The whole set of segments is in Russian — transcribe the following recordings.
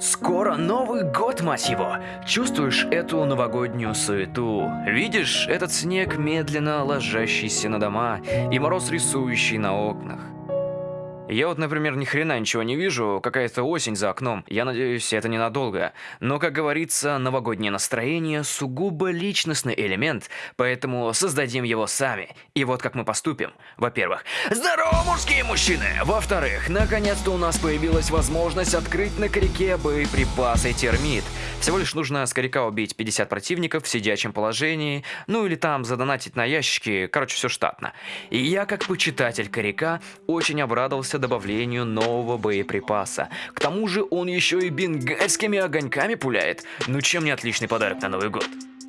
Скоро Новый год, мать его! Чувствуешь эту новогоднюю суету? Видишь этот снег, медленно ложащийся на дома, и мороз, рисующий на окнах? Я вот, например, ни хрена ничего не вижу, какая-то осень за окном. Я надеюсь, это ненадолго. Но, как говорится, новогоднее настроение сугубо личностный элемент, поэтому создадим его сами. И вот как мы поступим. Во-первых, здорово, мужские мужчины! Во-вторых, наконец-то у нас появилась возможность открыть на корике боеприпасы термит. Всего лишь нужно с коряка убить 50 противников в сидячем положении, ну или там задонатить на ящики, короче, все штатно. И я, как почитатель коряка, очень обрадовался добавлению нового боеприпаса. К тому же он еще и бенгальскими огоньками пуляет. Ну чем не отличный подарок на Новый год?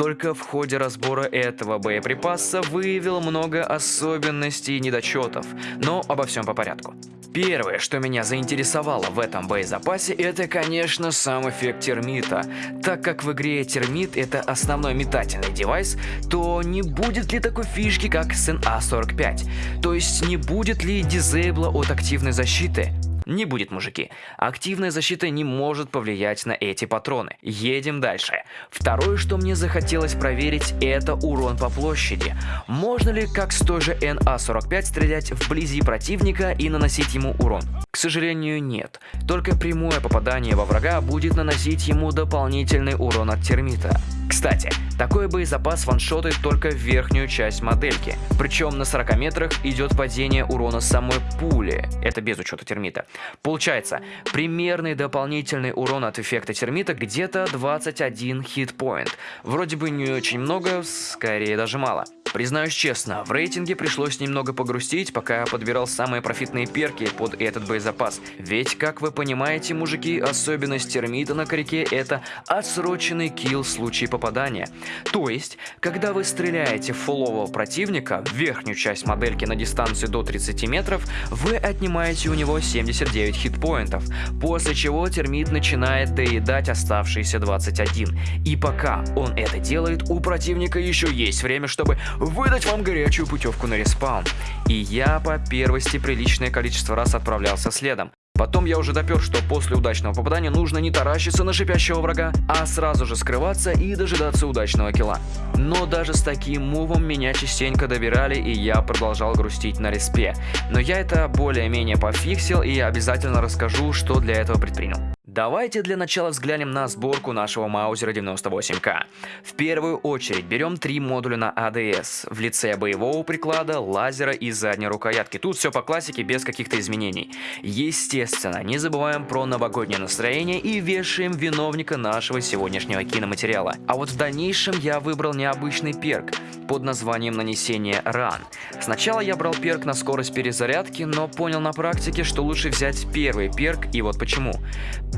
Только в ходе разбора этого боеприпаса выявил много особенностей и недочетов, но обо всем по порядку. Первое, что меня заинтересовало в этом боезапасе, это, конечно, сам эффект термита. Так как в игре термит это основной метательный девайс, то не будет ли такой фишки, как с NA-45? То есть не будет ли дизейбла от активной защиты? Не будет, мужики. Активная защита не может повлиять на эти патроны. Едем дальше. Второе, что мне захотелось проверить, это урон по площади. Можно ли, как с той же NA-45, стрелять вблизи противника и наносить ему урон? К сожалению, нет. Только прямое попадание во врага будет наносить ему дополнительный урон от термита. Кстати, такой боезапас ваншотает только верхнюю часть модельки. Причем на 40 метрах идет падение урона самой пули. Это без учета термита. Получается, примерный дополнительный урон от эффекта термита где-то 21 хитпоинт. Вроде бы не очень много, скорее даже мало. Признаюсь честно, в рейтинге пришлось немного погрустить, пока я подбирал самые профитные перки под этот боезапас. Ведь, как вы понимаете, мужики, особенность термита на корике это отсроченный килл в случае попадания. То есть, когда вы стреляете в фулового противника в верхнюю часть модельки на дистанции до 30 метров, вы отнимаете у него 79 хитпоинтов, после чего термит начинает доедать оставшиеся 21. И пока он это делает, у противника еще есть время, чтобы выдать вам горячую путевку на респаун. И я по первости приличное количество раз отправлялся следом. Потом я уже допер, что после удачного попадания нужно не таращиться на шипящего врага, а сразу же скрываться и дожидаться удачного килла. Но даже с таким мувом меня частенько добирали и я продолжал грустить на респе. Но я это более-менее пофиксил и обязательно расскажу, что для этого предпринял. Давайте для начала взглянем на сборку нашего Маузера 98К. В первую очередь берем три модуля на АДС в лице боевого приклада, лазера и задней рукоятки. Тут все по классике без каких-то изменений. Естественно, не забываем про новогоднее настроение и вешаем виновника нашего сегодняшнего киноматериала. А вот в дальнейшем я выбрал необычный перк под названием нанесение ран. Сначала я брал перк на скорость перезарядки, но понял на практике, что лучше взять первый перк и вот почему.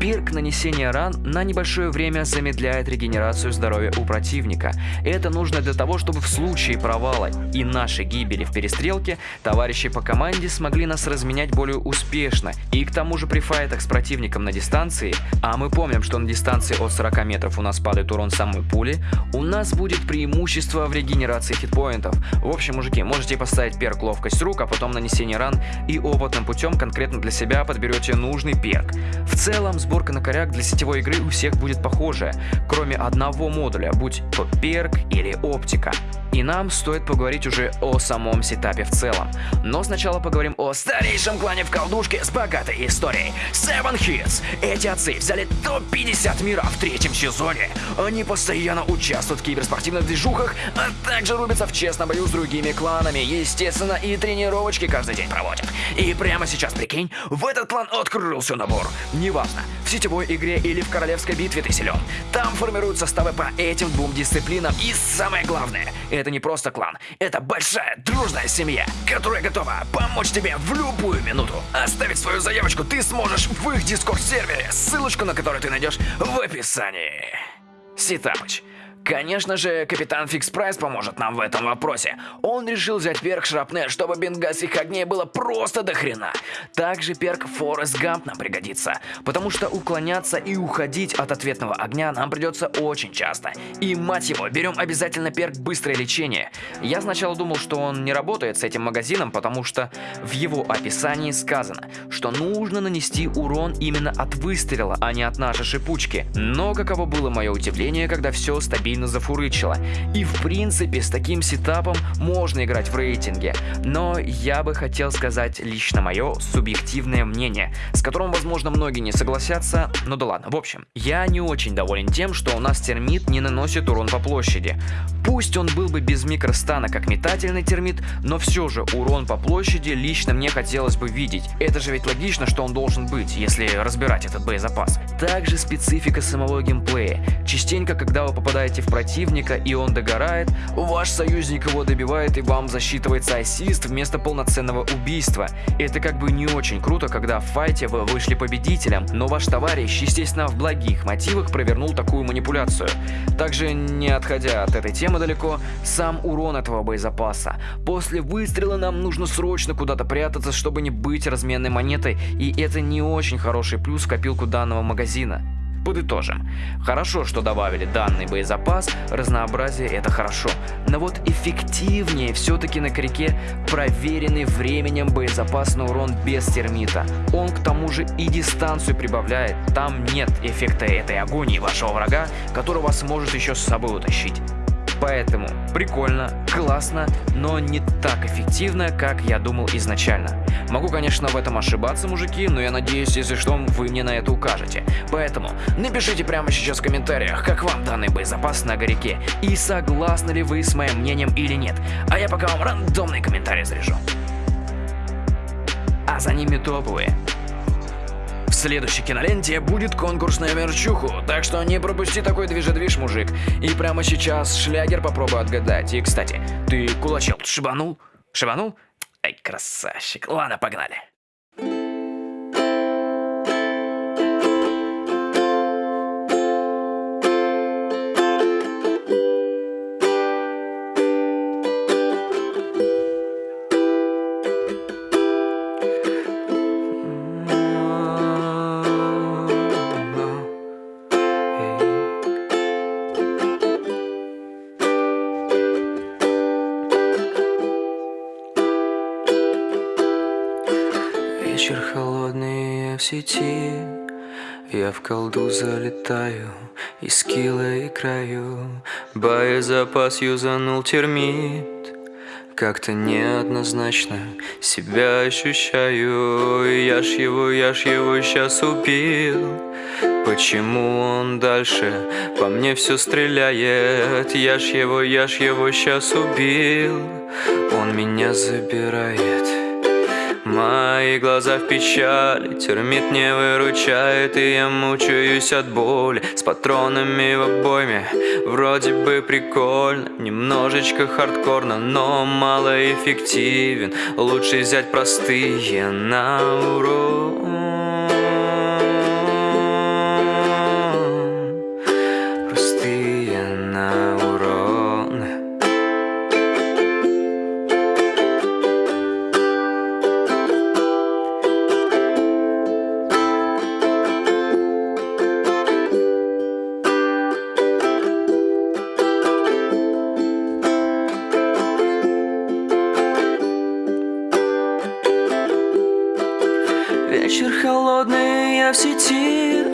Пирк нанесения ран на небольшое время замедляет регенерацию здоровья у противника. Это нужно для того, чтобы в случае провала и нашей гибели в перестрелке, товарищи по команде смогли нас разменять более успешно. И к тому же при файтах с противником на дистанции, а мы помним, что на дистанции от 40 метров у нас падает урон самой пули, у нас будет преимущество в регенерации хитпоинтов. В общем, мужики, можете поставить перк ловкость рук, а потом нанесение ран и опытным путем конкретно для себя подберете нужный перк. В целом, сборка на коряк для сетевой игры у всех будет похожая, кроме одного модуля, будь то перк или оптика. И нам стоит поговорить уже о самом сетапе в целом. Но сначала поговорим о старейшем клане в колдушке с богатой историей. Seven Hits. Эти отцы взяли топ-50 мира в третьем сезоне. Они постоянно участвуют в киберспортивных движухах, а также рубятся в честном бою с другими кланами. Естественно, и тренировочки каждый день проводят. И прямо сейчас, прикинь, в этот клан открылся набор. Неважно, в сетевой игре или в королевской битве ты силен. Там формируют составы по этим двум дисциплинам. И самое главное, это не просто клан, это большая дружная семья, которая готова помочь тебе в любую минуту. Оставить свою заявочку ты сможешь в их дискорд-сервере, ссылочку на который ты найдешь в описании. Ситапыч. Конечно же, капитан Фикс Прайс поможет нам в этом вопросе. Он решил взять перк Шрапнель, чтобы бенгальских огней было просто до хрена. Также перк Форест Гамп нам пригодится, потому что уклоняться и уходить от ответного огня нам придется очень часто. И мать его, берем обязательно перк Быстрое лечение. Я сначала думал, что он не работает с этим магазином, потому что в его описании сказано, что нужно нанести урон именно от выстрела, а не от нашей шипучки. Но каково было мое удивление, когда все стабильно зафурычило. И в принципе с таким сетапом можно играть в рейтинге. Но я бы хотел сказать лично мое субъективное мнение, с которым возможно многие не согласятся, но да ладно. В общем, я не очень доволен тем, что у нас термит не наносит урон по площади. Пусть он был бы без микростана как метательный термит, но все же урон по площади лично мне хотелось бы видеть. Это же ведь логично, что он должен быть, если разбирать этот боезапас. Также специфика самого геймплея. Частенько, когда вы попадаете в противника и он догорает, ваш союзник его добивает и вам засчитывается ассист вместо полноценного убийства. Это как бы не очень круто, когда в файте вы вышли победителем, но ваш товарищ, естественно, в благих мотивах провернул такую манипуляцию. Также, не отходя от этой темы далеко, сам урон этого боезапаса. После выстрела нам нужно срочно куда-то прятаться, чтобы не быть разменной монетой, и это не очень хороший плюс в копилку данного магазина. Подытожим. Хорошо, что добавили данный боезапас, разнообразие это хорошо. Но вот эффективнее все-таки на крике проверенный временем боезапас на урон без термита. Он к тому же и дистанцию прибавляет, там нет эффекта этой агонии вашего врага, который вас может еще с собой утащить. Поэтому прикольно, классно, но не так эффективно, как я думал изначально. Могу, конечно, в этом ошибаться, мужики, но я надеюсь, если что, вы мне на это укажете. Поэтому напишите прямо сейчас в комментариях, как вам данный боезапас на горяке, и согласны ли вы с моим мнением или нет. А я пока вам рандомный комментарий заряжу. А за ними топовые следующей киноленте будет конкурс на мерчуху, так что не пропусти такой движедвиж, мужик. И прямо сейчас шлягер попробуй отгадать. И, кстати, ты кулачел шибанул? Шибанул? Красавчик. Ладно, погнали. В сети. Я в колду залетаю И скилла и краю. Боезапас юзанул термит. Как-то неоднозначно Себя ощущаю. Я ж его, я ж его сейчас убил. Почему он дальше по мне все стреляет? Я ж его, я ж его сейчас убил. Он меня забирает Мои глаза в печали, термит не выручает И я мучаюсь от боли. С патронами в обойме Вроде бы прикольно, немножечко хардкорно Но малоэффективен, лучше взять простые на урок в сети.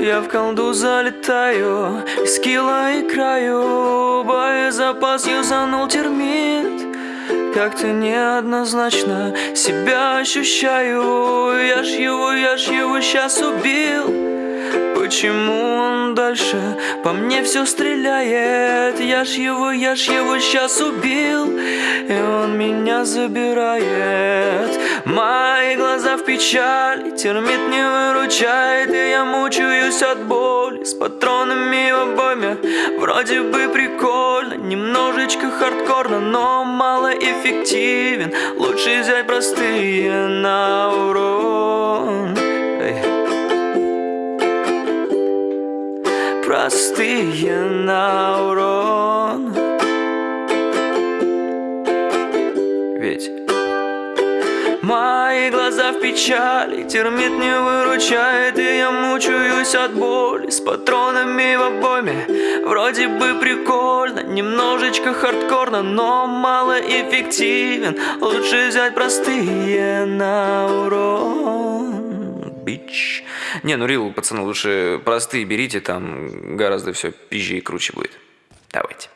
Я в колду залетаю Из килла и краю. Боезапас юзанул термит. Как-то неоднозначно себя ощущаю. Я ж его, я ж его сейчас убил. Почему он дальше по мне все стреляет? Я ж его, я ж его сейчас убил. И он меня забирает. Мои в печали Термит не выручает И я мучаюсь от боли С патронами в обойме Вроде бы прикольно Немножечко хардкорно Но мало эффективен Лучше взять простые на урон. Простые на урон печали, термит не выручает И я мучаюсь от боли с патронами в обойме. Вроде бы прикольно, немножечко хардкорно Но мало эффективен, лучше взять простые на урон Бич. Не, ну рил, пацаны, лучше простые берите, там гораздо все пизже и круче будет. Давайте